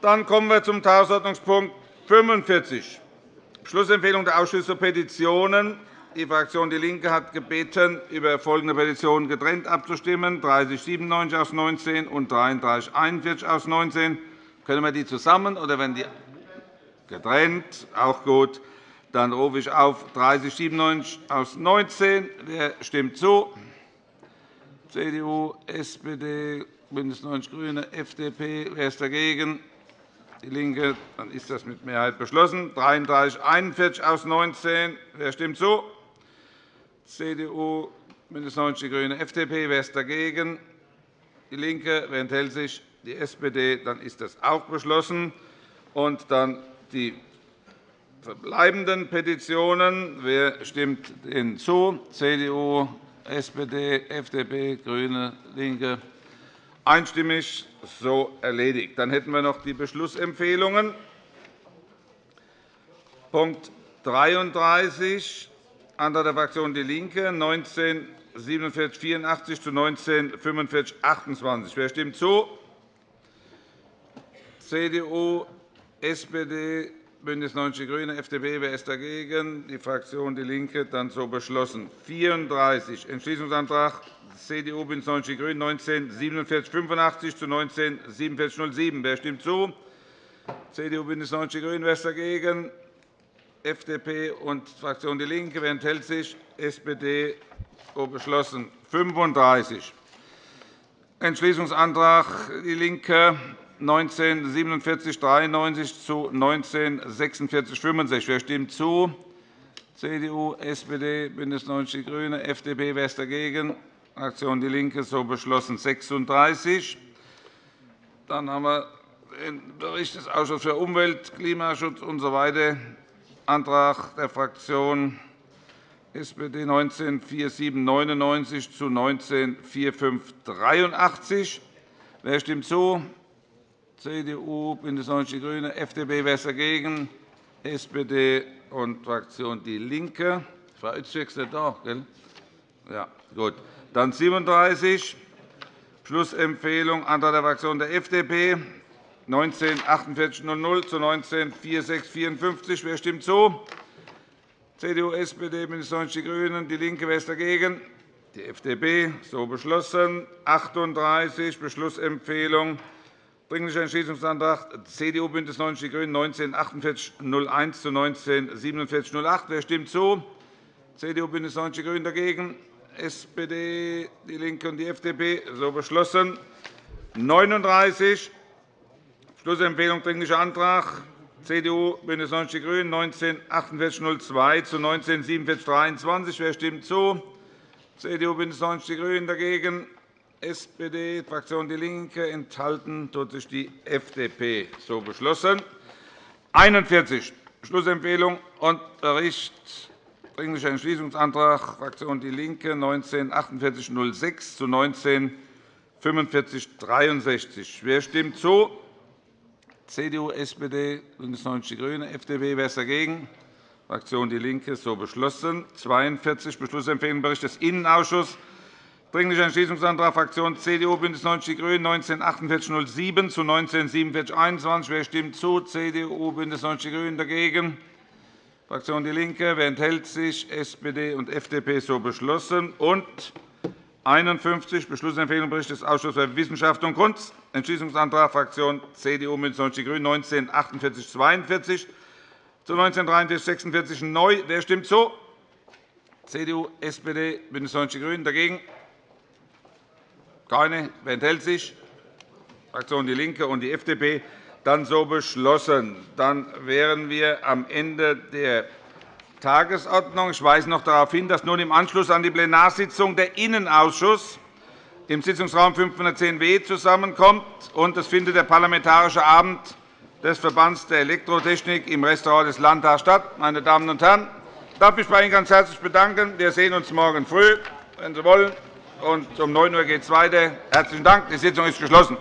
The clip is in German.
Dann kommen wir zum Tagesordnungspunkt 45, Beschlussempfehlung der Ausschüsse Petitionen. Die Fraktion DIE LINKE hat gebeten, über folgende Petitionen getrennt abzustimmen, 3097 aus 19 und 3341 aus 19. Können wir die zusammen oder werden die getrennt? Auch gut. Dann rufe ich auf 3097 aus 19. Wer stimmt zu? CDU, SPD, BÜNDNIS 90 die GRÜNEN, FDP. Wer ist dagegen? DIE LINKE. Dann ist das mit Mehrheit beschlossen. 33 41 aus 19. Wer stimmt zu? CDU, BÜNDNIS 90 die GRÜNEN, FDP. Wer ist dagegen? DIE LINKE. Wer enthält sich? Die SPD. Dann ist das auch beschlossen. Und dann die verbleibenden Petitionen. Wer stimmt ihnen zu? CDU, SPD, FDP, GRÜNE, LINKE. Einstimmig so erledigt. Dann hätten wir noch die Beschlussempfehlungen. Punkt 33 Antrag der Fraktion DIE LINKE 19 4784 zu 19 45 28. Wer stimmt zu? CDU, SPD, BÜNDNIS 90 die GRÜNEN, FDP. Wer ist dagegen? Die Fraktion DIE LINKE. Dann so beschlossen. 34 Entschließungsantrag CDU, BÜNDNIS 90 die GRÜNEN 19 4785 zu 19 4707. Wer stimmt zu? CDU, BÜNDNIS 90 die GRÜNEN. Wer ist dagegen? FDP und Fraktion DIE LINKE. Wer enthält sich? SPD. So beschlossen. 35 Entschließungsantrag DIE LINKE 19 47 93 zu 19 46 65. Wer stimmt zu? CDU, SPD, BÜNDNIS 90 die GRÜNEN, FDP. Wer ist dagegen? Fraktion DIE LINKE. So beschlossen. 36 Dann haben wir den Bericht des Ausschusses für Umwelt, Klimaschutz usw. So Antrag der Fraktion SPD 19 4799 zu 19 4583. Wer stimmt zu? CDU, BÜNDNIS 90 die GRÜNEN, FDP. Wer ist dagegen? SPD und Fraktion DIE LINKE. Frau Öztürk ist nicht da. Gell? Ja, gut. Dann 37 Beschlussempfehlung, Antrag der Fraktion der FDP 19 4800 zu 19 4654. Wer stimmt zu? CDU, SPD, BÜNDNIS 90 die GRÜNEN, DIE LINKE. Wer ist dagegen? Die FDP. So beschlossen. 38 Beschlussempfehlung Dringlicher Entschließungsantrag CDU, BÜNDNIS 90 die GRÜNEN 19 4801 zu 19 4708. Wer stimmt zu? CDU, BÜNDNIS 90 die GRÜNEN dagegen. SPD, DIE LINKE und die FDP. So beschlossen. 39 Schlussempfehlung Dringlicher Antrag CDU, BÜNDNIS 90 die GRÜNEN 19 4802 zu 19 4723. Wer stimmt zu? CDU, BÜNDNIS 90 die GRÜNEN dagegen. SPD, Fraktion DIE LINKE. Enthalten tut sich die FDP. So beschlossen. 41 Schlussempfehlung und Bericht Dringlicher Entschließungsantrag Fraktion DIE LINKE 19 4806 zu 19 4563. Wer stimmt zu? CDU, SPD, BÜNDNIS 90 die GRÜNEN, FDP. Wer ist dagegen? Fraktion DIE LINKE. So beschlossen. 42 Beschlussempfehlung Bericht des Innenausschusses. Dringlicher Entschließungsantrag Fraktion CDU, BÜNDNIS 90 die GRÜNEN 19 4807 zu 19 4721. Wer stimmt zu? CDU, BÜNDNIS 90 die GRÜNEN. Dagegen? Fraktion DIE LINKE. Wer enthält sich? SPD und FDP. So beschlossen. Und 51 Beschlussempfehlung Bericht des Ausschusses für Wissenschaft und Kunst. Entschließungsantrag Fraktion CDU, BÜNDNIS 90 die GRÜNEN 19 4842 zu 19 43 46 neu. Wer stimmt zu? CDU, SPD, BÜNDNIS 90 die GRÜNEN. Dagegen? Keine. Wer enthält sich? Fraktion DIE LINKE und die FDP. Dann so beschlossen. Dann wären wir am Ende der Tagesordnung. Ich weise noch darauf hin, dass nun im Anschluss an die Plenarsitzung der Innenausschuss im Sitzungsraum 510w zusammenkommt. und Es findet der Parlamentarische Abend des Verbands der Elektrotechnik im Restaurant des Landtags statt. Meine Damen und Herren, ich darf mich bei Ihnen ganz herzlich bedanken. Wir sehen uns morgen früh, wenn Sie wollen. Um 9 Uhr geht es weiter. Herzlichen Dank. Die Sitzung ist geschlossen.